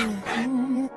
Oh,